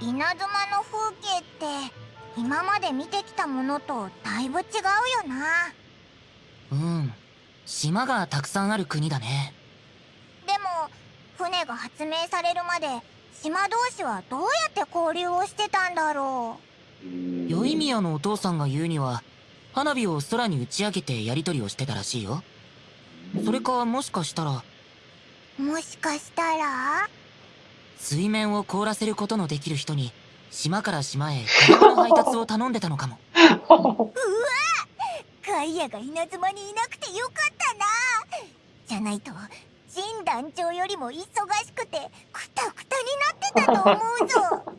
稲妻の風景って今まで見てきたものとだいぶ違うよな。うん。島がたくさんある国だね。でも船が発明されるまで島同士はどうやって交流をしてたんだろう。宵宮のお父さんが言うには花火を空に打ち上げてやり取りをしてたらしいよ。それかもしかしたら。もしかしたら？水面を凍らせることのできる人に島から島へ車の配達を頼んでたのかも。うわガイアが稲妻にいなくてよかったな。じゃないと神団長よりも忙しくてクタクタになってたと思うぞ。